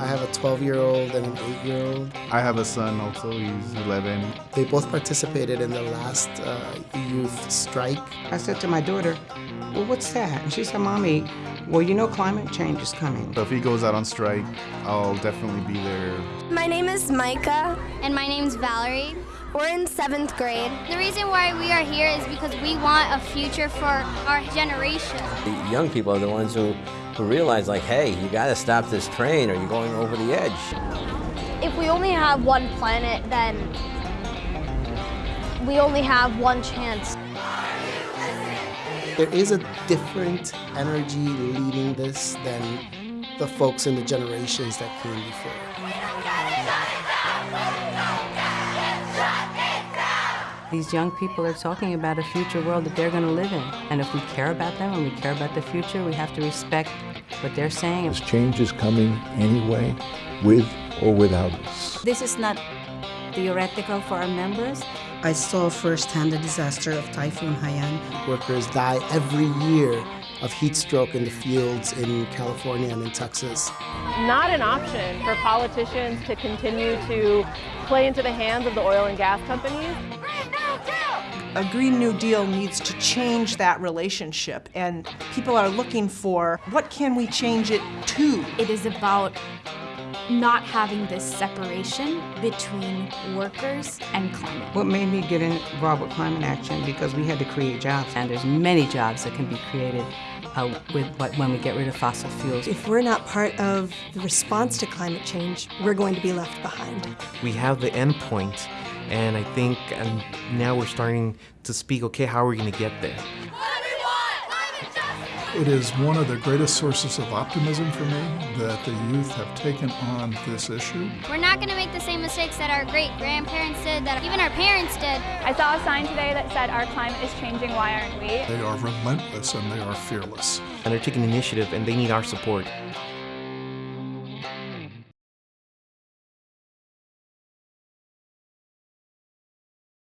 I have a 12-year-old and an 8-year-old. I have a son also, he's 11. They both participated in the last uh, youth strike. I said to my daughter, well, what's that? And she said, Mommy, well, you know climate change is coming. So if he goes out on strike, I'll definitely be there. My name is Micah. And my name's Valerie. We're in seventh grade. The reason why we are here is because we want a future for our generation. The young people are the ones who, who realize, like, hey, you got to stop this train or you're going over the edge. If we only have one planet, then we only have one chance. There is a different energy leading this than the folks in the generations that came before. These young people are talking about a future world that they're going to live in. And if we care about them and we care about the future, we have to respect what they're saying. This change is coming anyway, with or without us. This is not theoretical for our members. I saw firsthand the disaster of Typhoon Haiyan. Workers die every year of heat stroke in the fields in California and in Texas. Not an option for politicians to continue to play into the hands of the oil and gas companies. A Green New Deal needs to change that relationship, and people are looking for what can we change it to? It is about not having this separation between workers and climate. What made me get involved with climate action because we had to create jobs, and there's many jobs that can be created uh, with when we get rid of fossil fuels. If we're not part of the response to climate change, we're going to be left behind. We have the end point, and I think and now we're starting to speak, okay, how are we going to get there? It is one of the greatest sources of optimism for me that the youth have taken on this issue. We're not going to make the same mistakes that our great-grandparents did, that even our parents did. I saw a sign today that said, our climate is changing, why aren't we? They are relentless and they are fearless. And they're taking initiative and they need our support.